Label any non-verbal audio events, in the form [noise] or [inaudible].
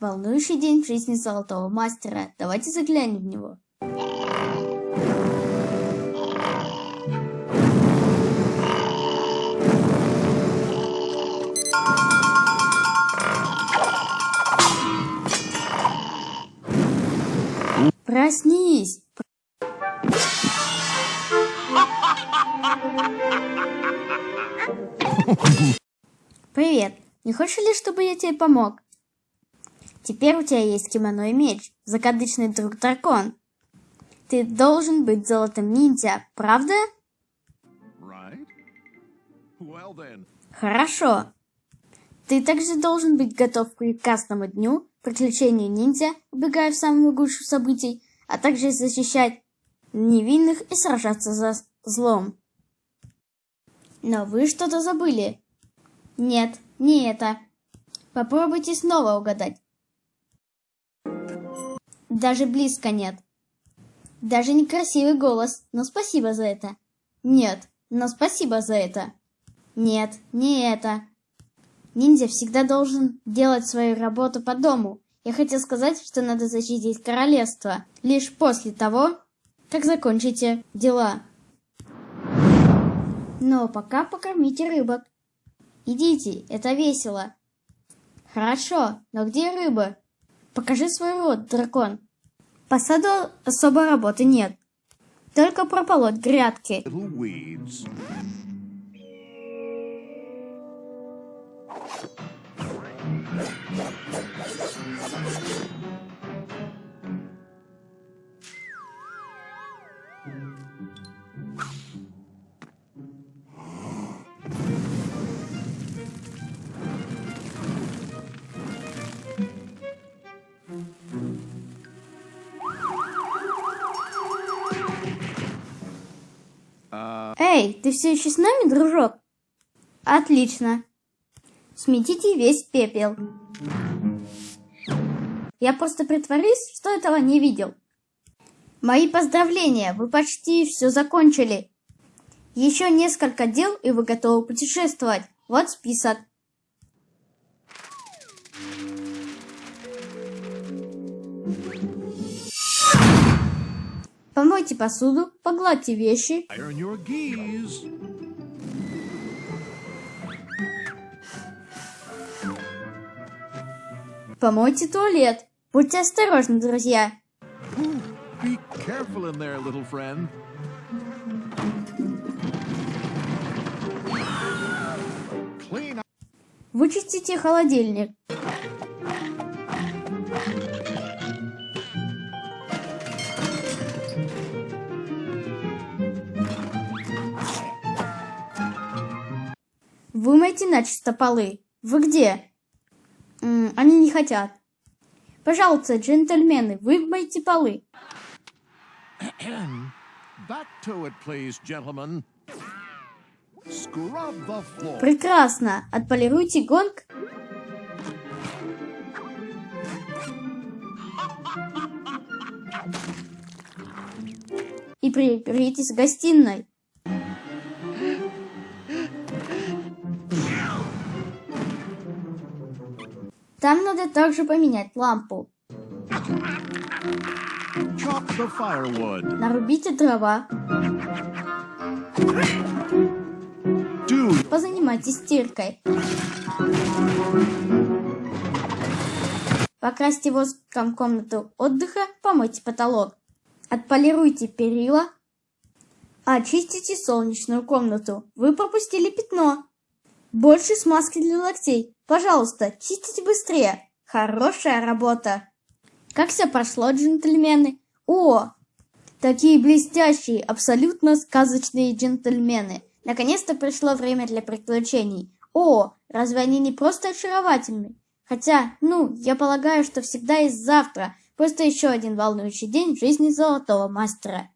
Волнующий день в жизни золотого мастера. Давайте заглянем в него. Проснись! Привет! Не хочешь ли, чтобы я тебе помог? Теперь у тебя есть кимоно и меч, закадычный друг дракон. Ты должен быть золотым ниндзя, правда? Right? Well then. Хорошо. Ты также должен быть готов к прекрасному дню, приключению ниндзя, убегая в самую гушу событий, а также защищать невинных и сражаться за злом. Но вы что-то забыли. Нет, не это. Попробуйте снова угадать. Даже близко нет. Даже некрасивый голос, но спасибо за это. Нет, но спасибо за это. Нет, не это. Ниндзя всегда должен делать свою работу по дому. Я хотел сказать, что надо защитить королевство лишь после того, как закончите дела. Но пока покормите рыбок. Идите, это весело. Хорошо, но где рыба? Покажи свой рот, дракон. По саду особой работы нет. Только прополоть грядки. Эй, ты все еще с нами, дружок? Отлично. Сметите весь пепел. Я просто притворюсь, что этого не видел. Мои поздравления, вы почти все закончили. Еще несколько дел, и вы готовы путешествовать. Вот список. Помойте посуду, погладьте вещи, помойте туалет. Будьте осторожны, друзья. Ooh, be careful in there, little friend. Вычистите холодильник. Вымойте начисто полы. Вы где? М, они не хотят. Пожалуйста, джентльмены, вымойте полы. [coughs] Прекрасно. Отполируйте гонг. И приберитесь в гостиной. Там надо также поменять лампу. Нарубите дрова. Do Позанимайтесь стиркой. Покрасьте воском комнату отдыха, помойте потолок. Отполируйте перила. Очистите солнечную комнату. Вы пропустили пятно. Больше смазки для локтей. Пожалуйста, чистите быстрее. Хорошая работа. Как все прошло, джентльмены? О, такие блестящие, абсолютно сказочные джентльмены. Наконец-то пришло время для приключений. О, разве они не просто очаровательны? Хотя, ну, я полагаю, что всегда есть завтра. Просто еще один волнующий день в жизни золотого мастера.